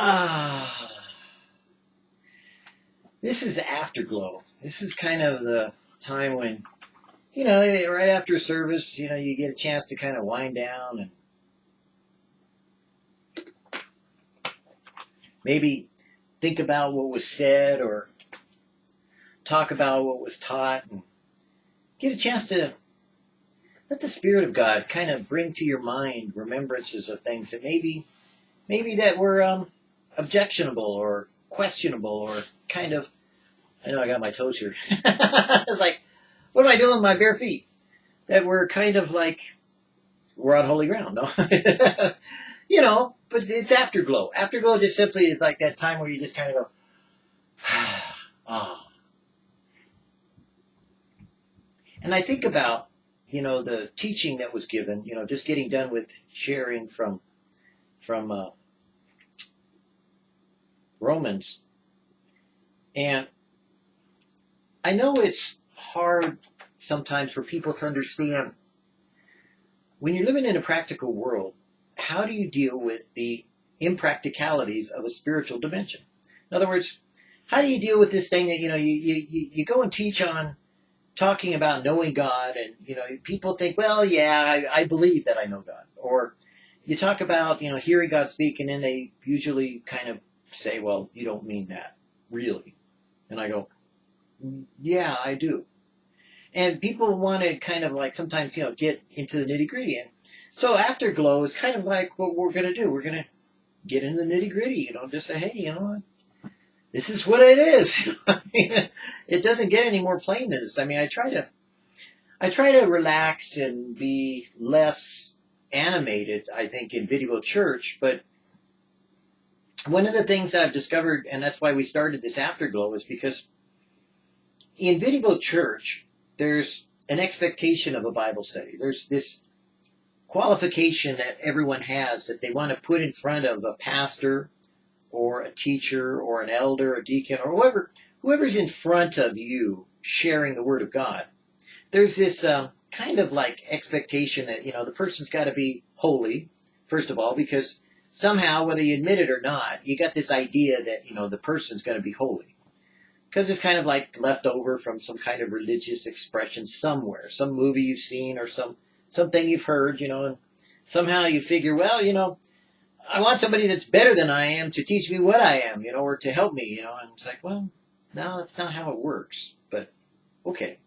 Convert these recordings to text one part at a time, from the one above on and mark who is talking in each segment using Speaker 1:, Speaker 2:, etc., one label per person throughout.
Speaker 1: Ah. This is afterglow. This is kind of the time when, you know, right after service, you know, you get a chance to kind of wind down and maybe think about what was said or talk about what was taught and get a chance to let the Spirit of God kind of bring to your mind remembrances of things that maybe, maybe that were um, objectionable or questionable or kind of. I know I got my toes here. it's like, what am I doing with my bare feet? That we're kind of like we're on holy ground. No, you know, but it's afterglow. Afterglow just simply is like that time where you just kind of go, ah. And I think about you know, the teaching that was given, you know, just getting done with sharing from, from, uh, Romans. And I know it's hard sometimes for people to understand when you're living in a practical world, how do you deal with the impracticalities of a spiritual dimension? In other words, how do you deal with this thing that, you know, you, you, you go and teach on talking about knowing God, and you know, people think, well, yeah, I, I believe that I know God, or you talk about you know hearing God speak, and then they usually kind of say, well, you don't mean that, really, and I go, yeah, I do, and people want to kind of like sometimes you know get into the nitty gritty, and so afterglow is kind of like what we're gonna do. We're gonna get into the nitty gritty, you know, just say, hey, you know, what, this is what it is. it doesn't get any more plain than this. I mean, I try to, I try to relax and be less animated, I think, in video church, but one of the things that I've discovered, and that's why we started this afterglow, is because in video church, there's an expectation of a Bible study. There's this qualification that everyone has that they want to put in front of a pastor or a teacher or an elder, a deacon, or whoever, whoever's in front of you sharing the Word of God, there's this uh, kind of like expectation that, you know, the person's got to be holy, first of all, because somehow, whether you admit it or not, you got this idea that, you know, the person's got to be holy. Because it's kind of like left over from some kind of religious expression somewhere, some movie you've seen or some something you've heard, you know, and somehow you figure, well, you know, I want somebody that's better than I am to teach me what I am, you know, or to help me, you know. And it's like, well, no, that's not how it works. But okay.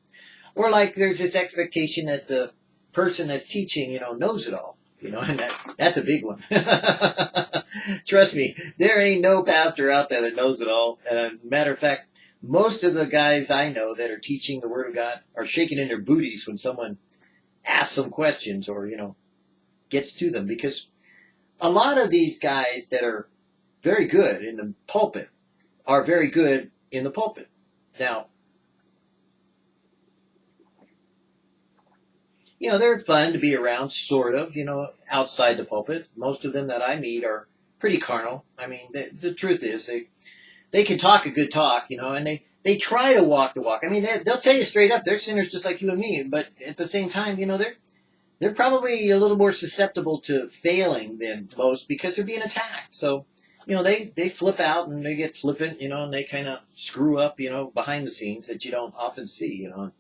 Speaker 1: Or like there's this expectation that the person that's teaching, you know, knows it all. You know, and that, that's a big one. Trust me, there ain't no pastor out there that knows it all. And a matter of fact, most of the guys I know that are teaching the Word of God are shaking in their booties when someone asks them questions or, you know, gets to them because a lot of these guys that are very good in the pulpit are very good in the pulpit. Now, you know, they're fun to be around, sort of, you know, outside the pulpit. Most of them that I meet are pretty carnal. I mean, the, the truth is they, they can talk a good talk, you know, and they, they try to walk the walk. I mean, they, they'll tell you straight up, they're sinners just like you and me, but at the same time, you know, they're, they're probably a little more susceptible to failing than most because they're being attacked. So, you know, they, they flip out and they get flippant, you know, and they kind of screw up, you know, behind the scenes that you don't often see, you know.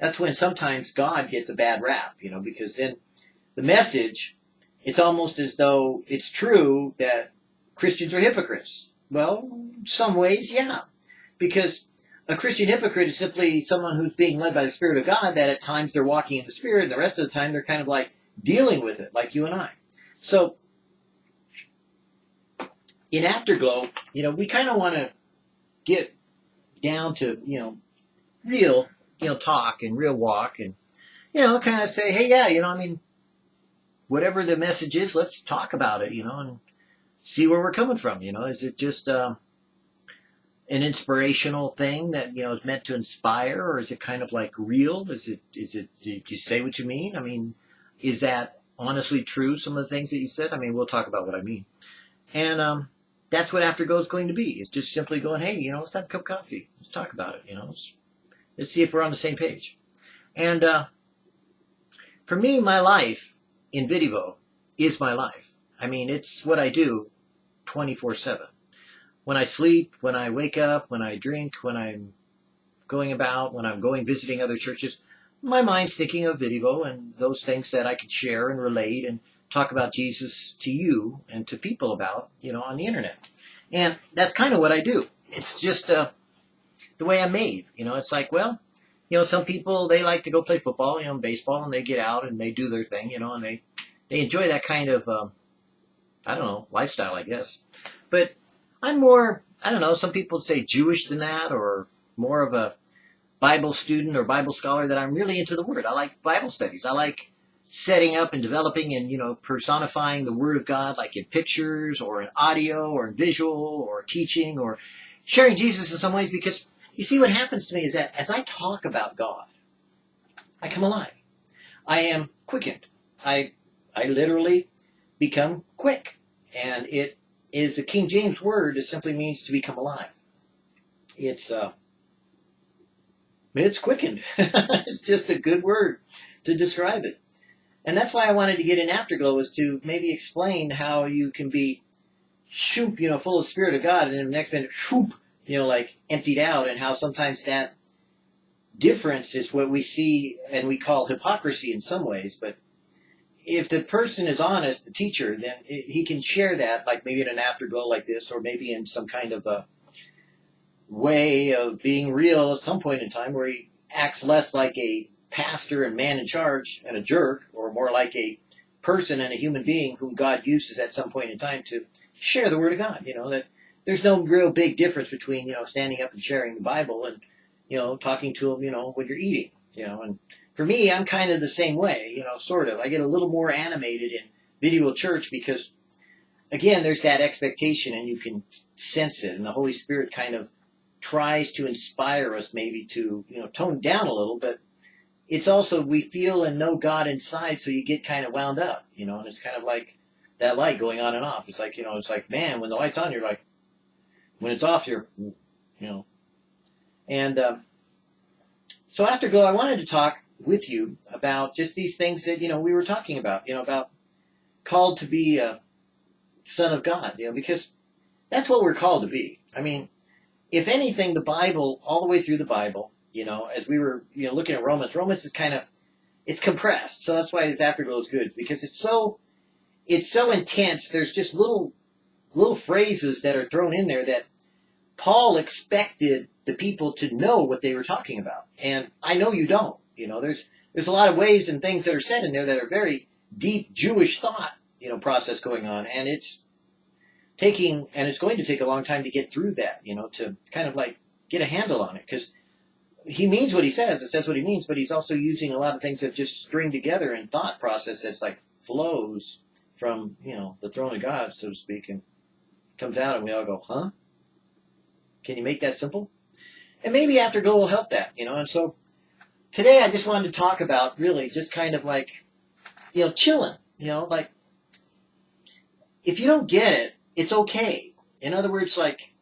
Speaker 1: That's when sometimes God gets a bad rap, you know, because then the message, it's almost as though it's true that Christians are hypocrites. Well, some ways, yeah. Because a Christian hypocrite is simply someone who's being led by the Spirit of God that at times they're walking in the Spirit and the rest of the time they're kind of like dealing with it, like you and I. So, in Afterglow, you know, we kind of want to get down to, you know, real, you know, talk and real walk and, you know, kind of say, hey, yeah, you know, I mean, whatever the message is, let's talk about it, you know, and see where we're coming from, you know. Is it just, um, an inspirational thing that you know is meant to inspire, or is it kind of like real? Is it is it did you say what you mean? I mean, is that honestly true? Some of the things that you said. I mean, we'll talk about what I mean, and um, that's what Afterglow is going to be. It's just simply going, hey, you know, let's have a cup of coffee. Let's talk about it. You know, let's, let's see if we're on the same page. And uh, for me, my life in video is my life. I mean, it's what I do 24 7. When I sleep, when I wake up, when I drink, when I'm going about, when I'm going visiting other churches, my mind's thinking of video and those things that I could share and relate and talk about Jesus to you and to people about, you know, on the internet. And that's kind of what I do. It's just uh, the way I'm made. You know, it's like, well, you know, some people they like to go play football, you know, baseball, and they get out and they do their thing, you know, and they they enjoy that kind of um, I don't know lifestyle, I guess. But I'm more I don't know. Some people say Jewish than that, or more of a Bible student or Bible scholar. That I'm really into the Word. I like Bible studies. I like setting up and developing and you know personifying the Word of God, like in pictures or in audio or in visual or teaching or sharing Jesus in some ways because you see, what happens to me is that as I talk about God, I come alive. I am quickened. I, I literally become quick. And it is a King James word that simply means to become alive. It's, uh, it's quickened. it's just a good word to describe it. And that's why I wanted to get in Afterglow was to maybe explain how you can be, shoop, you know, full of Spirit of God, and then the next minute, shoop, you know, like emptied out and how sometimes that difference is what we see and we call hypocrisy in some ways. But if the person is honest, the teacher, then he can share that, like maybe in an afterglow like this, or maybe in some kind of a way of being real at some point in time where he acts less like a pastor and man in charge and a jerk, or more like a person and a human being whom God uses at some point in time to share the word of God. You know, that there's no real big difference between, you know, standing up and sharing the Bible and, you know, talking to them, you know, when you're eating, you know, and for me, I'm kind of the same way, you know, sort of. I get a little more animated in video church because, again, there's that expectation and you can sense it and the Holy Spirit kind of tries to inspire us maybe to, you know, tone down a little, but it's also, we feel and know God inside, so you get kind of wound up, you know, and it's kind of like that light going on and off. It's like, you know, it's like, man, when the light's on, you're like, when it's off, you're, you know. And um, so Afterglow, I wanted to talk with you about just these things that, you know, we were talking about, you know, about called to be a son of God, you know, because that's what we're called to be. I mean, if anything, the Bible, all the way through the Bible, you know, as we were, you know, looking at Romans, Romans is kind of, it's compressed. So that's why this Afterglow is good, because it's so, it's so intense. There's just little little phrases that are thrown in there that Paul expected the people to know what they were talking about. And I know you don't. You know, there's there's a lot of ways and things that are said in there that are very deep Jewish thought, you know, process going on. And it's taking and it's going to take a long time to get through that, you know, to kind of like get a handle on it. Because he means what he says, it says what he means, but he's also using a lot of things that just string together in thought process that's like flows from, you know, the throne of God, so to speak. And comes out and we all go, huh? Can you make that simple? And maybe Afterglow will help that, you know. And so today I just wanted to talk about really just kind of like, you know, chilling, you know, like if you don't get it, it's okay. In other words, like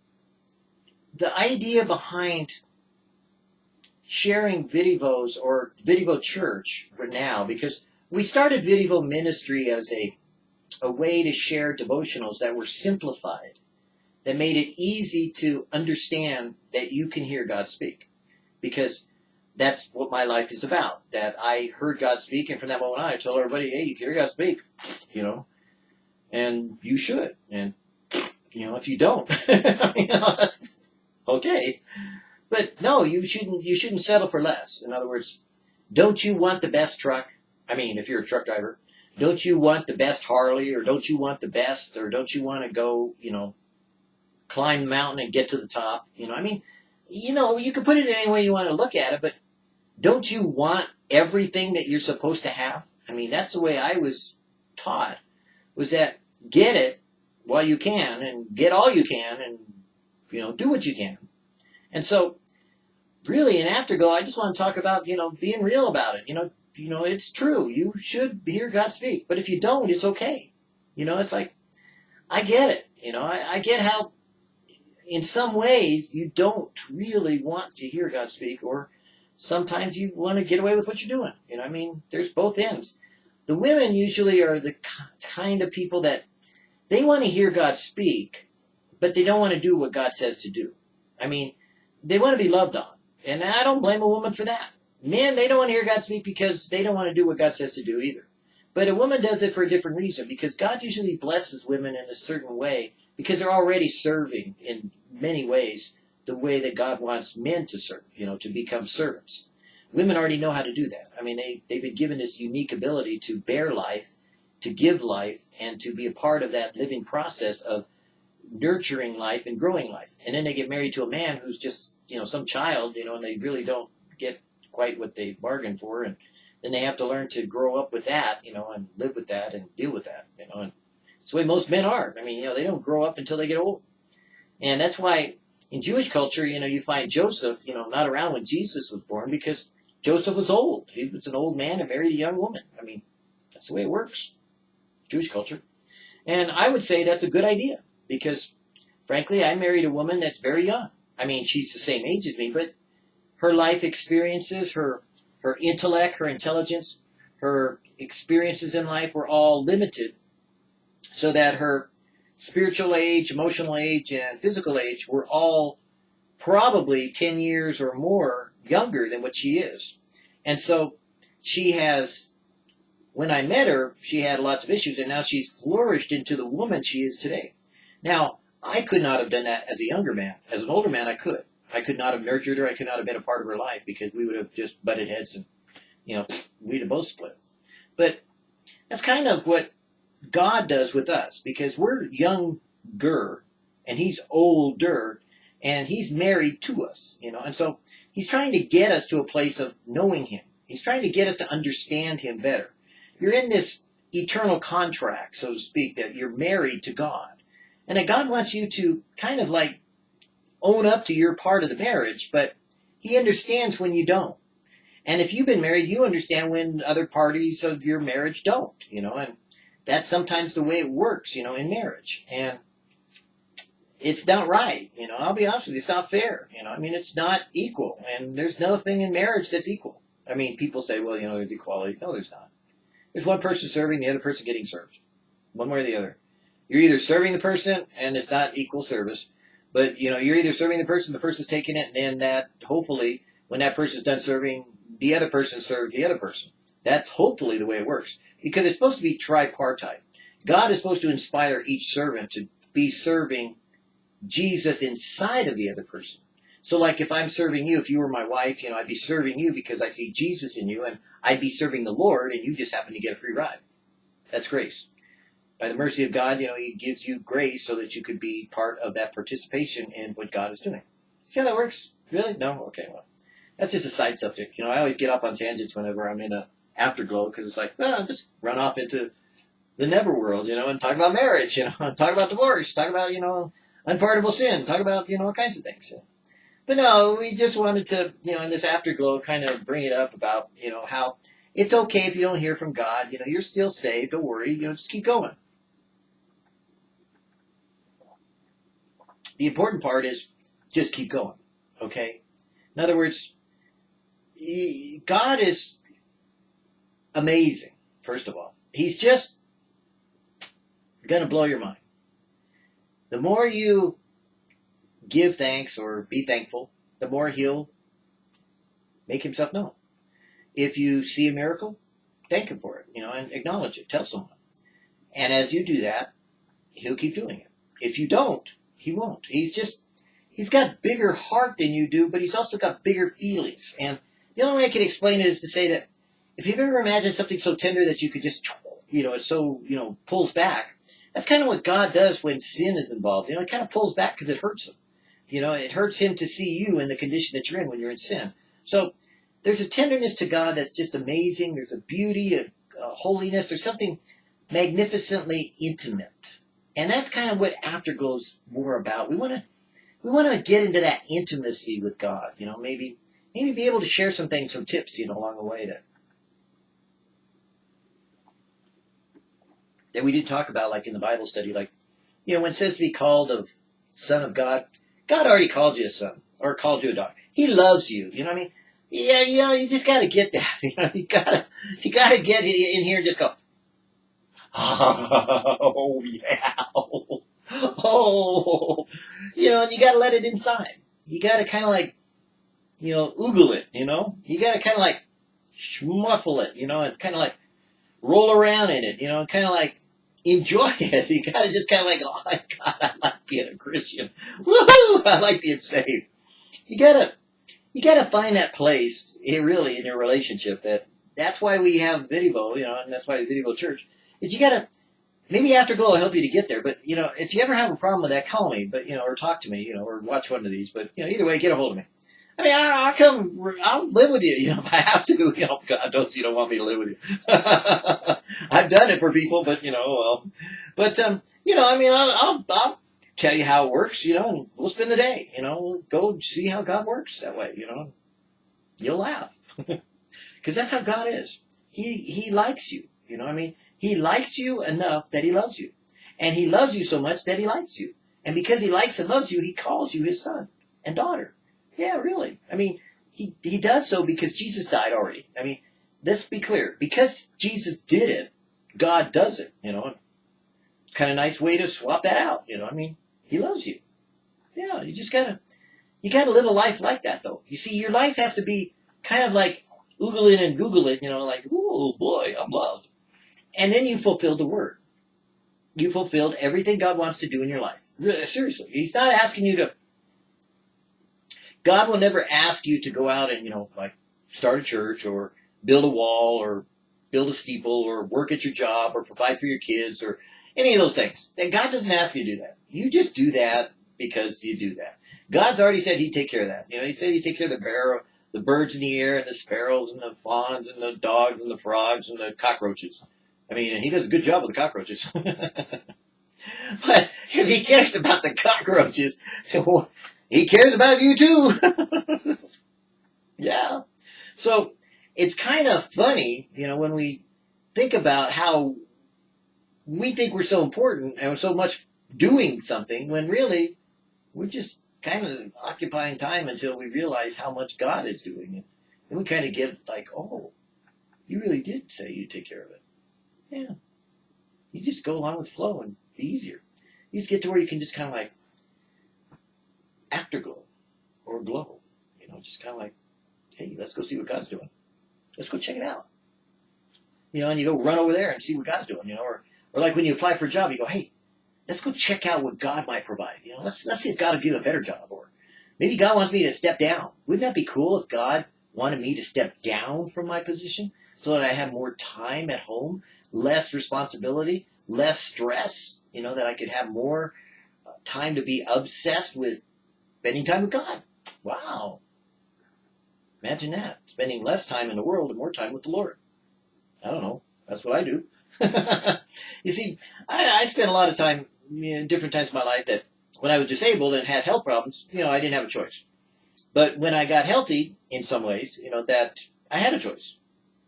Speaker 1: the idea behind sharing Vidivos or Vidivo Church for now, because we started Vidivo Ministry as a a way to share devotionals that were simplified, that made it easy to understand that you can hear God speak. Because that's what my life is about. That I heard God speak, and from that moment on, I told everybody, hey, you can hear God speak, you know, and you should. And, you know, if you don't, that's okay. But no, you shouldn't, you shouldn't settle for less. In other words, don't you want the best truck? I mean, if you're a truck driver, don't you want the best Harley or don't you want the best or don't you want to go, you know, climb the mountain and get to the top? You know, I mean, you know, you can put it any way you want to look at it, but don't you want everything that you're supposed to have? I mean, that's the way I was taught was that get it while you can and get all you can and, you know, do what you can. And so really in Afterglow, I just want to talk about, you know, being real about it. You know, you know, it's true. You should hear God speak. But if you don't, it's okay. You know, it's like, I get it. You know, I, I get how, in some ways, you don't really want to hear God speak, or sometimes you want to get away with what you're doing. You know, I mean, there's both ends. The women usually are the kind of people that they want to hear God speak, but they don't want to do what God says to do. I mean, they want to be loved on. And I don't blame a woman for that. Men, they don't want to hear God speak because they don't want to do what God says to do either. But a woman does it for a different reason because God usually blesses women in a certain way because they're already serving in many ways the way that God wants men to serve, you know, to become servants. Women already know how to do that. I mean, they, they've been given this unique ability to bear life, to give life, and to be a part of that living process of nurturing life and growing life. And then they get married to a man who's just, you know, some child, you know, and they really don't get quite what they bargained for. And then they have to learn to grow up with that, you know, and live with that and deal with that, you know. And it's the way most men are. I mean, you know, they don't grow up until they get old. And that's why in Jewish culture, you know, you find Joseph, you know, not around when Jesus was born because Joseph was old. He was an old man and married a young woman. I mean, that's the way it works. Jewish culture. And I would say that's a good idea because frankly, I married a woman that's very young. I mean, she's the same age as me, but her life experiences, her her intellect, her intelligence, her experiences in life were all limited so that her spiritual age, emotional age, and physical age were all probably 10 years or more younger than what she is. And so she has, when I met her, she had lots of issues, and now she's flourished into the woman she is today. Now, I could not have done that as a younger man. As an older man, I could. I could not have nurtured her. I could not have been a part of her life because we would have just butted heads and, you know, we'd have both split. But that's kind of what God does with us because we're younger and he's older and he's married to us, you know, and so he's trying to get us to a place of knowing him. He's trying to get us to understand him better. You're in this eternal contract, so to speak, that you're married to God. And that God wants you to kind of like own up to your part of the marriage, but he understands when you don't. And if you've been married, you understand when other parties of your marriage don't, you know, and that's sometimes the way it works, you know, in marriage. And it's not right, you know, I'll be honest with you, it's not fair, you know, I mean, it's not equal. And there's nothing in marriage that's equal. I mean, people say, well, you know, there's equality. No, there's not. There's one person serving, the other person getting served. One way or the other. You're either serving the person and it's not equal service, but you know, you're either serving the person, the person's taking it, and then that hopefully when that person's done serving, the other person serves the other person. That's hopefully the way it works. Because it's supposed to be tripartite. God is supposed to inspire each servant to be serving Jesus inside of the other person. So like if I'm serving you, if you were my wife, you know, I'd be serving you because I see Jesus in you and I'd be serving the Lord and you just happen to get a free ride. That's grace by the mercy of God, you know, He gives you grace so that you could be part of that participation in what God is doing. See how that works? Really? No? Okay, well, that's just a side subject. You know, I always get off on tangents whenever I'm in a afterglow because it's like, well, just run off into the never world, you know, and talk about marriage, you know, talk about divorce, talk about, you know, unpardonable sin, talk about, you know, all kinds of things. But no, we just wanted to, you know, in this afterglow kind of bring it up about, you know, how it's okay if you don't hear from God. You know, you're still saved. Don't worry. You know, just keep going. The important part is just keep going. Okay? In other words, God is amazing, first of all. He's just going to blow your mind. The more you give thanks or be thankful, the more he'll make himself known. If you see a miracle, thank him for it, you know, and acknowledge it. Tell someone. And as you do that, he'll keep doing it. If you don't, he won't. He's just, he's got bigger heart than you do, but he's also got bigger feelings. And the only way I can explain it is to say that if you've ever imagined something so tender that you could just, you know, so, you know, pulls back, that's kind of what God does when sin is involved. You know, it kind of pulls back because it hurts him. You know, it hurts him to see you in the condition that you're in when you're in sin. So there's a tenderness to God that's just amazing. There's a beauty, a, a holiness. There's something magnificently intimate and that's kind of what Afterglow's more about. We want to we want to get into that intimacy with God. You know, maybe maybe be able to share some things, some tips, you know, along the way that that we didn't talk about, like in the Bible study, like you know, when it says to be called of son of God, God already called you a son or called you a daughter. He loves you. You know what I mean? Yeah, you know, you just got to get that. You know, you gotta you gotta get in here and just go. Oh, yeah. Oh, you know, and you gotta let it inside. You gotta kind of like, you know, oogle it, you know? You gotta kind of like schmuffle it, you know, and kind of like roll around in it, you know, kind of like enjoy it. You gotta just kind of like, oh my God, I like being a Christian. Woohoo! I like being saved. You gotta, you gotta find that place, eh, really, in your relationship that, that's why we have Video, you know, and that's why Video Church, is you gotta, maybe Afterglow will help you to get there, but, you know, if you ever have a problem with that, call me, but, you know, or talk to me, you know, or watch one of these, but, you know, either way, get a hold of me. I mean, I, I'll come, I'll live with you, you know, if I have to. You know, God knows you don't want me to live with you. I've done it for people, but, you know, well, but, um, you know, I mean, I'll, I'll, I'll tell you how it works, you know, and we'll spend the day, you know, go see how God works that way, you know. You'll laugh. Cause that's how God is. He, he likes you, you know I mean? He likes you enough that he loves you. And he loves you so much that he likes you. And because he likes and loves you, he calls you his son and daughter. Yeah, really. I mean, he, he does so because Jesus died already. I mean, let's be clear. Because Jesus did it, God does it, you know. Kind of nice way to swap that out, you know. I mean, he loves you. Yeah, you just gotta, you gotta live a life like that though. You see, your life has to be kind of like Google it and Google it, you know, like, oh boy, I'm loved. And then you fulfilled the word. You fulfilled everything God wants to do in your life. Seriously. He's not asking you to God will never ask you to go out and, you know, like start a church or build a wall or build a steeple or work at your job or provide for your kids or any of those things. That God doesn't ask you to do that. You just do that because you do that. God's already said he'd take care of that. You know, he said he'd take care of the barrow, the birds in the air and the sparrows and the fawns and the dogs and the frogs and the cockroaches. I mean, he does a good job with the cockroaches. but if he cares about the cockroaches, he cares about you too. yeah. So it's kind of funny, you know, when we think about how we think we're so important and we're so much doing something when really we're just kind of occupying time until we realize how much God is doing it. And we kind of get like, oh, you really did say you'd take care of it. Yeah. You just go along with flow and be easier. You just get to where you can just kind of like afterglow or glow. You know, just kind of like, hey, let's go see what God's doing. Let's go check it out. You know, and you go run over there and see what God's doing, you know, or, or like when you apply for a job, you go, hey, let's go check out what God might provide. You know, let's, let's see if God will give a better job or maybe God wants me to step down. Wouldn't that be cool if God wanted me to step down from my position so that I have more time at home, less responsibility, less stress, you know, that I could have more uh, time to be obsessed with spending time with God. Wow. Imagine that. Spending less time in the world and more time with the Lord. I don't know. That's what I do. you see, I, I spent a lot of time in different times of my life that when I was disabled and had health problems, you know, I didn't have a choice. But when I got healthy, in some ways, you know, that I had a choice.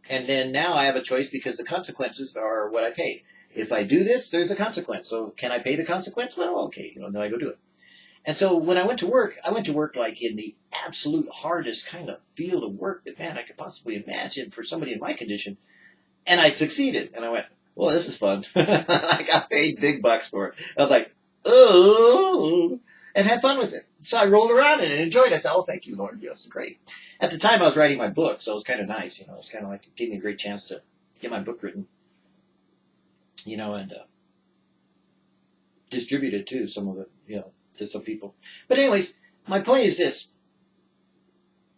Speaker 1: And then now I have a choice because the consequences are what I pay. If I do this, there's a consequence. So can I pay the consequence? Well, okay, you know, then I go do it. And so when I went to work, I went to work like in the absolute hardest kind of field of work that man I could possibly imagine for somebody in my condition. And I succeeded. And I went, well, this is fun. I got paid big bucks for it. I was like, oh, and had fun with it. So I rolled around and enjoyed it. I said, oh, thank you, Lord. Yes, great. At the time I was writing my book, so it was kind of nice. You know, it was kind of like, it gave me a great chance to get my book written. You know, and, uh, distributed too, some of it, you know to some people. But anyways, my point is this.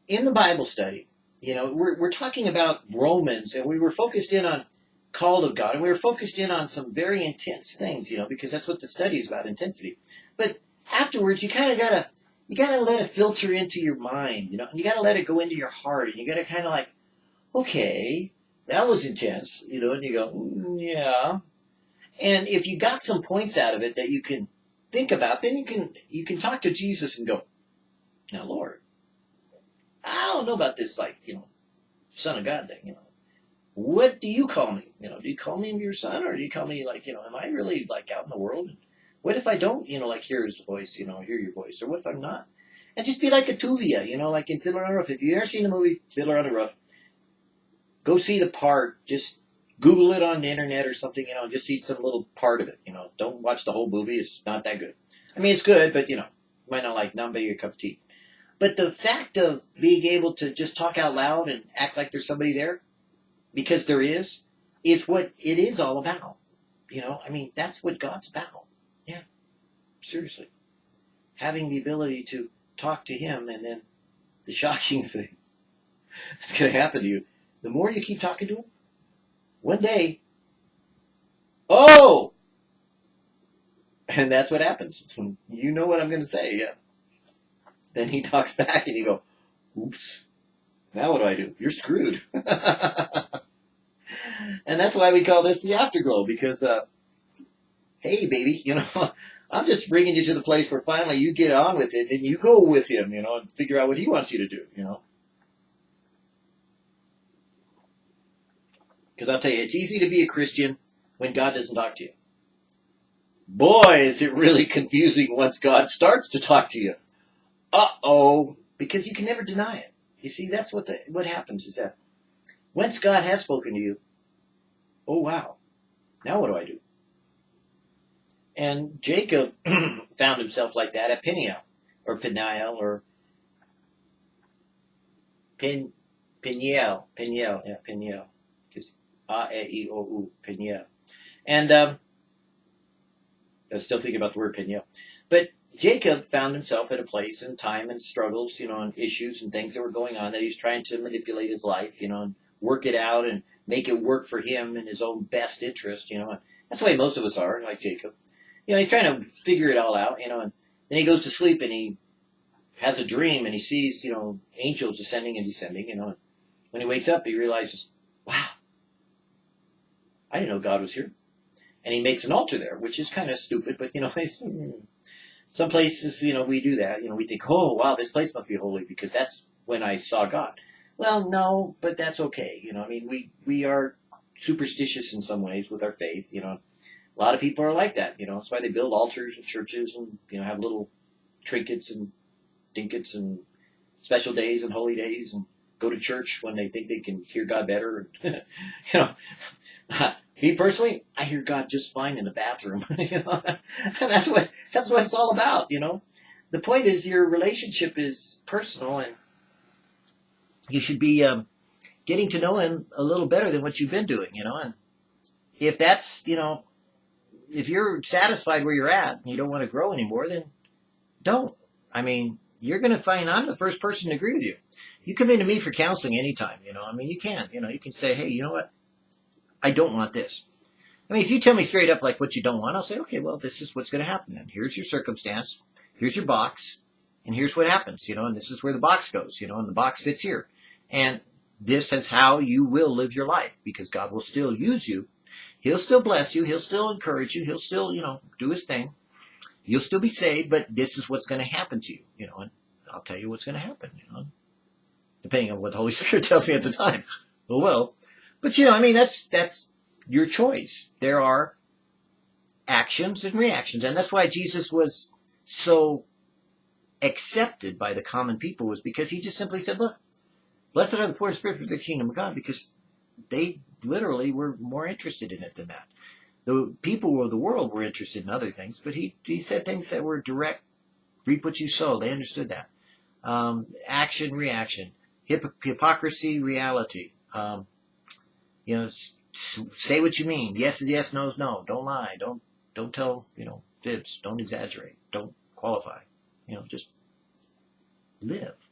Speaker 1: In the Bible study, you know, we're, we're talking about Romans and we were focused in on called of God and we were focused in on some very intense things, you know, because that's what the study is about, intensity. But afterwards, you kind of gotta, you gotta let it filter into your mind, you know, and you gotta let it go into your heart and you gotta kind of like, okay, that was intense, you know, and you go, mm, yeah. And if you got some points out of it that you can think about, then you can you can talk to Jesus and go, now Lord, I don't know about this like, you know, son of God thing, you know. What do you call me? You know, do you call me your son or do you call me like, you know, am I really like out in the world? What if I don't, you know, like hear his voice, you know, hear your voice? Or what if I'm not? And just be like a Tevye, you know, like in Fiddler on the Roof. If you've ever seen the movie Fiddler on the Roof, go see the part, just Google it on the internet or something, you know, just see some little part of it, you know. Don't watch the whole movie. It's not that good. I mean, it's good, but, you know, you might not like, not your cup of tea. But the fact of being able to just talk out loud and act like there's somebody there, because there is, is what it is all about. You know, I mean, that's what God's about. Seriously. Having the ability to talk to Him and then the shocking thing that's going to happen to you, the more you keep talking to Him, one day, oh! And that's what happens. When you know what I'm going to say, yeah. Then he talks back and you go, oops, now what do I do? You're screwed. and that's why we call this the afterglow because, uh, hey baby, you know, I'm just bringing you to the place where finally you get on with it and you go with him, you know, and figure out what he wants you to do, you know. Because I'll tell you, it's easy to be a Christian when God doesn't talk to you. Boy, is it really confusing once God starts to talk to you uh-oh, because you can never deny it. You see, that's what the, what happens is that once God has spoken to you, oh wow, now what do I do? And Jacob found himself like that at Peniel, or Peniel, or Pen, Peniel, Peniel, yeah, Peniel, because A-E-I-O-U, Peniel. And um, I was still thinking about the word Peniel. But Jacob found himself at a place in time and struggles, you know, and issues and things that were going on that he's trying to manipulate his life, you know, and work it out and make it work for him in his own best interest, you know. And that's the way most of us are, like Jacob. You know, he's trying to figure it all out, you know, and then he goes to sleep and he has a dream and he sees, you know, angels ascending and descending, you know. And when he wakes up, he realizes, wow, I didn't know God was here. And he makes an altar there, which is kind of stupid, but, you know, some places, you know, we do that. You know, we think, oh, wow, this place must be holy because that's when I saw God. Well, no, but that's okay. You know, I mean, we, we are superstitious in some ways with our faith. You know, a lot of people are like that. You know, that's why they build altars and churches and, you know, have little trinkets and dinkets and special days and holy days and go to church when they think they can hear God better. you know, me personally, I hear God just fine in the bathroom. you know? and that's what that's what it's all about, you know. The point is your relationship is personal and you should be um, getting to know him a little better than what you've been doing, you know. And if that's, you know, if you're satisfied where you're at and you don't want to grow anymore, then don't. I mean, you're going to find I'm the first person to agree with you. You come into me for counseling anytime, you know. I mean, you can, you know, you can say, hey, you know what? I don't want this. I mean, if you tell me straight up like what you don't want, I'll say, okay, well, this is what's going to happen. And here's your circumstance. Here's your box. And here's what happens, you know, and this is where the box goes, you know, and the box fits here. And this is how you will live your life because God will still use you. He'll still bless you. He'll still encourage you. He'll still, you know, do his thing. You'll still be saved, but this is what's going to happen to you, you know, and I'll tell you what's going to happen, you know, depending on what the Holy Spirit tells me at the time. Well, well, but you know, I mean, that's, that's your choice. There are actions and reactions. And that's why Jesus was so accepted by the common people was because he just simply said, look, blessed are the poor in spirit for the kingdom of God because they literally we were more interested in it than that. The people of the world were interested in other things, but he, he said things that were direct, reap what you sow. They understood that. Um, action, reaction, Hip- hypocrisy, reality. Um, you know, say what you mean. Yes is yes, no is no. Don't lie. Don't don't tell you know fibs. Don't exaggerate. Don't qualify. You know, just live,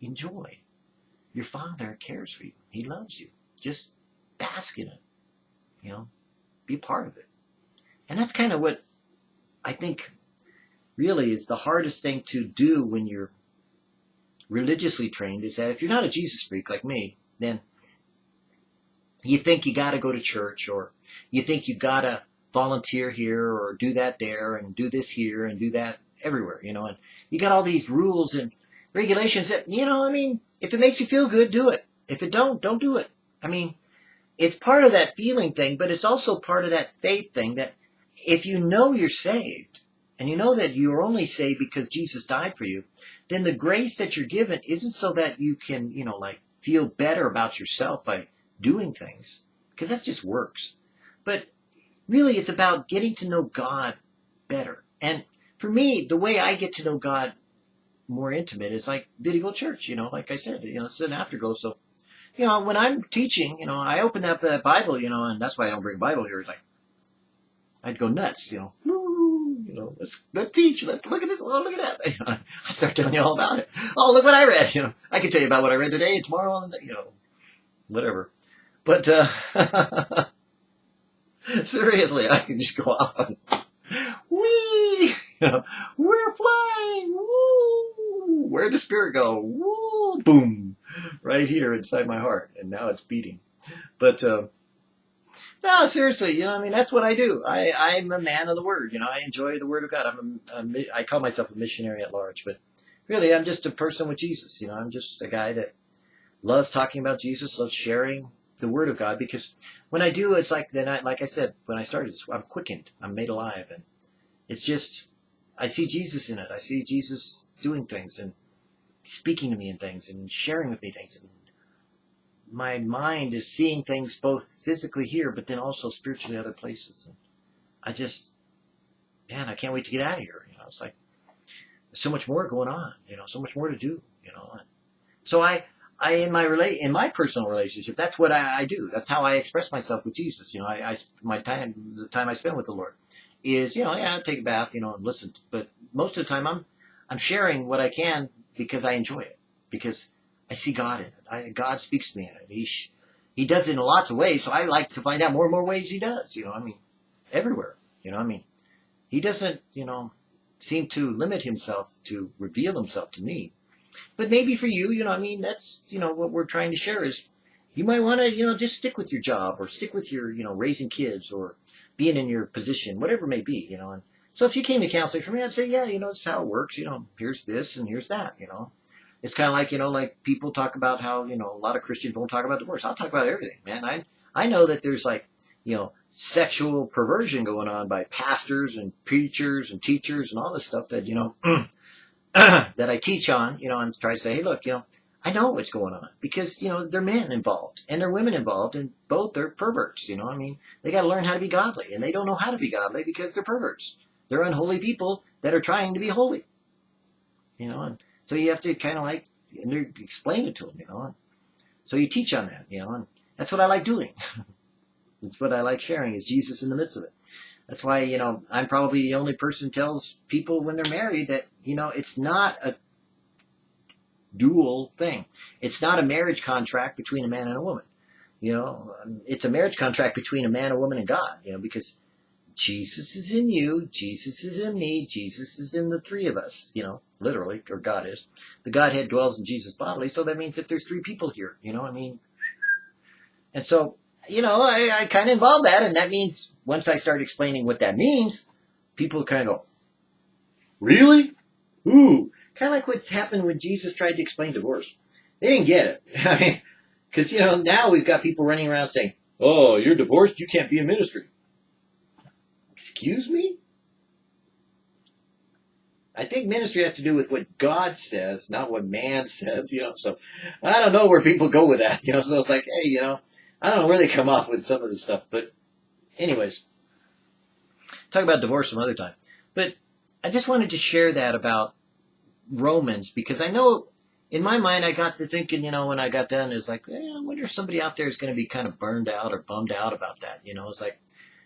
Speaker 1: enjoy. Your father cares for you. He loves you. Just bask in it. You know, be part of it. And that's kind of what I think really is the hardest thing to do when you're religiously trained is that if you're not a Jesus freak like me, then you think you got to go to church or you think you got to volunteer here or do that there and do this here and do that everywhere, you know, and you got all these rules and regulations that, you know, I mean, if it makes you feel good, do it. If it don't, don't do it. I mean, it's part of that feeling thing, but it's also part of that faith thing that if you know you're saved and you know that you're only saved because Jesus died for you, then the grace that you're given isn't so that you can, you know, like feel better about yourself by doing things. because that's just works. But really, it's about getting to know God better. And for me, the way I get to know God more intimate is like Video Church, you know, like I said, you know, it's an afterglow. So, you know, when I'm teaching, you know, I open up the Bible, you know, and that's why I don't bring Bible here. It's like, I'd go nuts, you know, you know, let's, let's teach, let's look at this, oh, look at that. I start telling you all about it. Oh, look what I read, you know, I can tell you about what I read today, tomorrow, and, you know, whatever. But, uh, seriously, I can just go off on, wee, you know, we're flying, woo, where'd the spirit go? Woo, boom, right here inside my heart, and now it's beating. But, uh, no, seriously, you know, I mean, that's what I do. I, I'm a man of the word. You know, I enjoy the word of God. I'm a, a, I call myself a missionary at large, but really, I'm just a person with Jesus. You know, I'm just a guy that loves talking about Jesus, loves sharing the word of God. Because when I do, it's like then, I, like I said, when I started, I'm quickened, I'm made alive, and it's just I see Jesus in it. I see Jesus doing things and speaking to me and things and sharing with me things. And my mind is seeing things both physically here, but then also spiritually other places. And I just, man, I can't wait to get out of here. You know, it's like there's so much more going on. You know, so much more to do. You know, and so I, I in my relate in my personal relationship, that's what I, I do. That's how I express myself with Jesus. You know, I, I my time, the time I spend with the Lord, is you know, yeah, I take a bath, you know, and listen. But most of the time, I'm I'm sharing what I can because I enjoy it because I see God in it. I, God speaks to me in it. He, he does it in lots of ways, so I like to find out more and more ways he does, you know, I mean, everywhere, you know, I mean, he doesn't, you know, seem to limit himself to reveal himself to me. But maybe for you, you know, I mean, that's, you know, what we're trying to share is you might want to, you know, just stick with your job or stick with your, you know, raising kids or being in your position, whatever it may be, you know, and so if you came to counseling for me, I'd say, yeah, you know, is how it works. You know, here's this and here's that, you know. It's kind of like you know like people talk about how you know a lot of christians won't talk about divorce. I'll talk about everything man. I i know that there's like you know sexual perversion going on by pastors and preachers and teachers and all this stuff that you know that i teach on you know and try to say hey look you know i know what's going on because you know there are men involved and there are women involved and both are perverts you know. I mean they got to learn how to be godly and they don't know how to be godly because they're perverts they're unholy people that are trying to be holy you know and so you have to kind of like explain it to them, you know. So you teach on that, you know, and that's what I like doing. that's what I like sharing is Jesus in the midst of it. That's why, you know, I'm probably the only person tells people when they're married that, you know, it's not a dual thing. It's not a marriage contract between a man and a woman. You know, um, it's a marriage contract between a man, a woman, and God, you know, because Jesus is in you, Jesus is in me, Jesus is in the three of us, you know, literally, or God is. The Godhead dwells in Jesus bodily, so that means that there's three people here, you know, I mean. And so, you know, I, I kind of involve that, and that means once I start explaining what that means, people kind of go, Really? Ooh. Kind of like what's happened when Jesus tried to explain divorce. They didn't get it. I mean, because, you know, now we've got people running around saying, Oh, you're divorced, you can't be in ministry. Excuse me? I think ministry has to do with what God says, not what man says, you know. So I don't know where people go with that, you know. So it's like, hey, you know, I don't know where they come up with some of this stuff. But, anyways, talk about divorce some other time. But I just wanted to share that about Romans because I know in my mind I got to thinking, you know, when I got done, it's like, eh, I wonder if somebody out there is going to be kind of burned out or bummed out about that. You know, it's like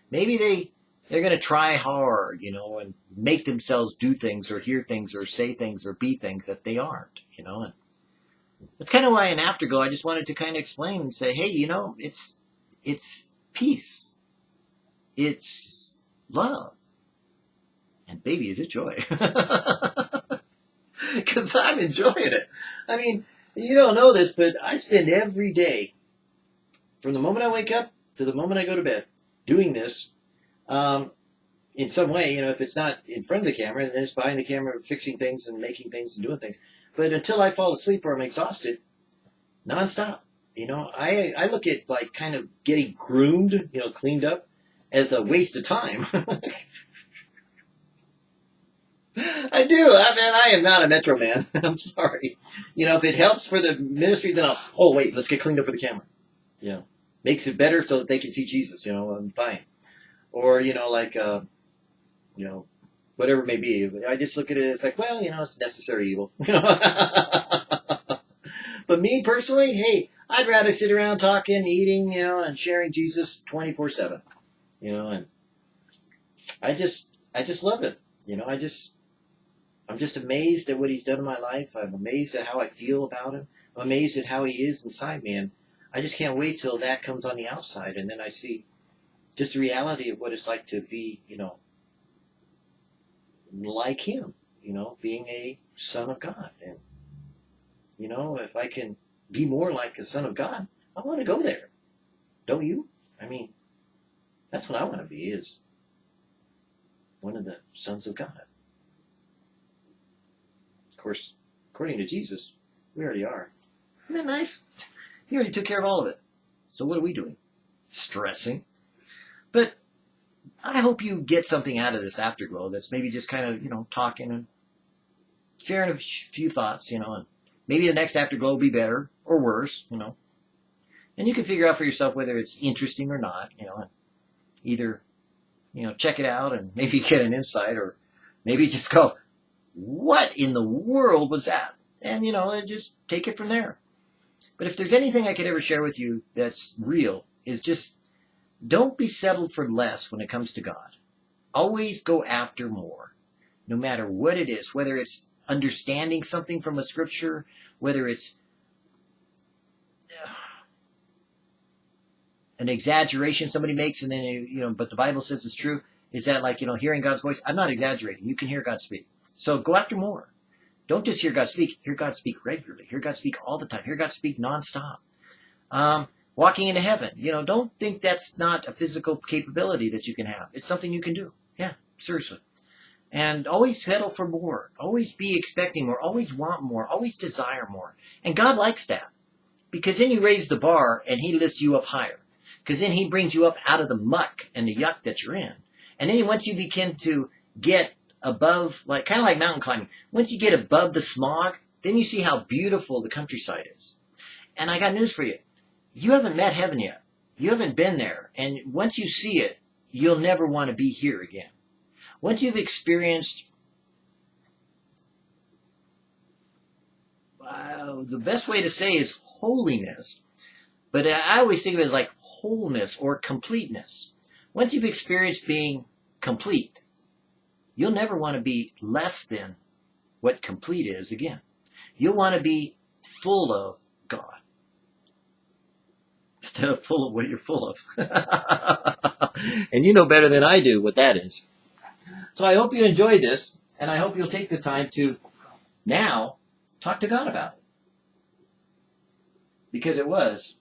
Speaker 1: maybe they they're going to try hard, you know, and make themselves do things or hear things or say things or be things that they aren't, you know. And that's kind of why in Afterglow I just wanted to kind of explain and say, hey, you know, it's it's peace, it's love, and baby, is it joy. Because I'm enjoying it. I mean, you don't know this, but I spend every day, from the moment I wake up to the moment I go to bed, doing this um, in some way, you know, if it's not in front of the camera, and then it's behind the camera fixing things and making things and doing things. But until I fall asleep or I'm exhausted, nonstop. You know, I I look at like kind of getting groomed, you know, cleaned up as a waste of time. I do. I mean, I am not a Metro man. I'm sorry. You know, if it helps for the ministry, then I'll. Oh wait, let's get cleaned up for the camera. Yeah. makes it better so that they can see Jesus, you know, I'm fine. Or, you know, like, uh, you know, whatever it may be. I just look at it as like, well, you know, it's necessary evil. but me personally, hey, I'd rather sit around talking, eating, you know, and sharing Jesus 24 7, you know, and I just, I just love it. You know, I just, I'm just amazed at what he's done in my life. I'm amazed at how I feel about him. I'm amazed at how he is inside me. And I just can't wait till that comes on the outside. And then I see just the reality of what it's like to be, you know, like him, you know, being a son of God. And, you know, if I can be more like the son of God, I want to go there. Don't you? I mean, that's what I want to be is one of the sons of God. Of course, according to Jesus, we already are. Isn't that nice? He already took care of all of it. So what are we doing? Stressing. But I hope you get something out of this afterglow that's maybe just kind of, you know, talking and sharing a few thoughts, you know, and maybe the next afterglow will be better or worse, you know. And you can figure out for yourself whether it's interesting or not, you know, and either, you know, check it out and maybe get an insight or maybe just go, what in the world was that? And, you know, and just take it from there. But if there's anything I could ever share with you that's real, is just don't be settled for less when it comes to God. Always go after more, no matter what it is, whether it's understanding something from a scripture, whether it's an exaggeration somebody makes and then, you know, but the Bible says it's true. Is that like, you know, hearing God's voice? I'm not exaggerating. You can hear God speak. So go after more. Don't just hear God speak. Hear God speak regularly. Hear God speak all the time. Hear God speak nonstop. Um, walking into heaven. You know, don't think that's not a physical capability that you can have. It's something you can do. Yeah, seriously. And always settle for more. Always be expecting more. Always want more. Always desire more. And God likes that. Because then you raise the bar and He lifts you up higher. Because then He brings you up out of the muck and the yuck that you're in. And then once you begin to get above, like kind of like mountain climbing, once you get above the smog, then you see how beautiful the countryside is. And I got news for you you haven't met heaven yet. You haven't been there. And once you see it, you'll never want to be here again. Once you've experienced uh, the best way to say is holiness, but I always think of it like wholeness or completeness. Once you've experienced being complete, you'll never want to be less than what complete is again. You'll want to be full of God instead of full of what you're full of. and you know better than I do what that is. So I hope you enjoyed this, and I hope you'll take the time to now talk to God about it. Because it was